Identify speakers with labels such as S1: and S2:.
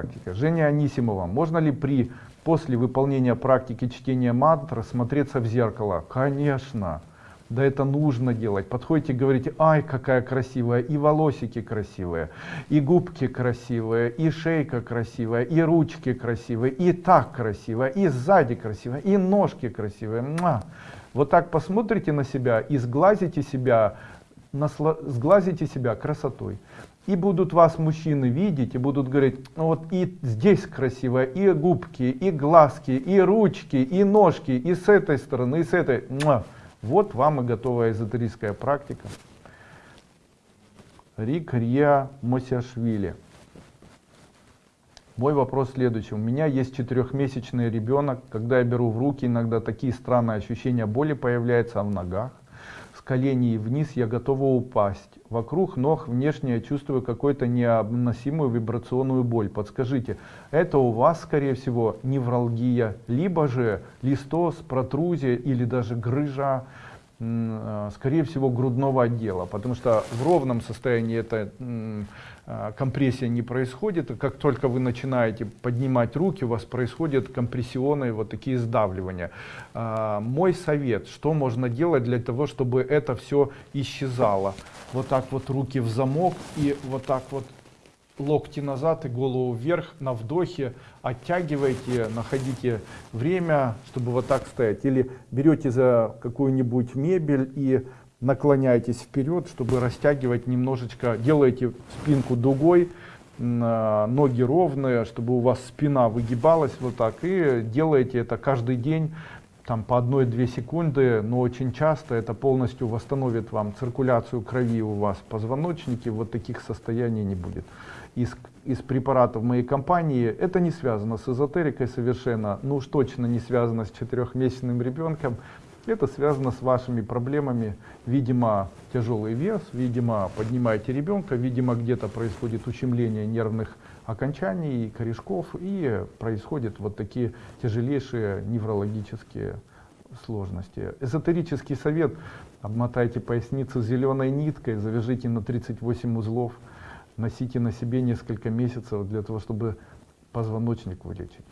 S1: Практика. Женя Анисимова. Можно ли при после выполнения практики чтения мантр смотреться в зеркало? Конечно. Да это нужно делать. Подходите говорите, ай, какая красивая, и волосики красивые, и губки красивые, и шейка красивая, и ручки красивые, и так красиво, и сзади красиво, и ножки красивые. Муа. Вот так посмотрите на себя и сглазите себя, сглазите себя красотой. И будут вас мужчины видеть и будут говорить, ну вот и здесь красиво, и губки, и глазки, и ручки, и ножки, и с этой стороны, и с этой. Вот вам и готовая эзотерическая практика. Рик Рия Мосяшвили. Мой вопрос следующий. У меня есть четырехмесячный ребенок. Когда я беру в руки, иногда такие странные ощущения боли появляются в ногах. Коленей вниз я готова упасть. Вокруг ног внешне я чувствую какую-то необносимую вибрационную боль. Подскажите, это у вас, скорее всего, невралгия, либо же листоз, протрузия или даже грыжа, скорее всего, грудного отдела. Потому что в ровном состоянии эта э, компрессия не происходит. И как только вы начинаете поднимать руки, у вас происходят компрессионные вот такие сдавливания. А, мой совет, что можно делать для того, чтобы это все исчезало вот так вот руки в замок и вот так вот локти назад и голову вверх на вдохе оттягивайте находите время чтобы вот так стоять. Или берете за какую-нибудь мебель и наклоняйтесь вперед чтобы растягивать немножечко делаете спинку дугой ноги ровные чтобы у вас спина выгибалась вот так и делаете это каждый день там по одной-две секунды, но очень часто это полностью восстановит вам циркуляцию крови у вас в позвоночнике, вот таких состояний не будет. Из, из препаратов моей компании это не связано с эзотерикой совершенно, ну уж точно не связано с четырехмесячным ребенком, это связано с вашими проблемами, видимо тяжелый вес, видимо поднимаете ребенка, видимо где-то происходит ущемление нервных окончаний, корешков, и происходят вот такие тяжелейшие неврологические сложности. Эзотерический совет, обмотайте поясницу зеленой ниткой, завяжите на 38 узлов, носите на себе несколько месяцев для того, чтобы позвоночник вылечить.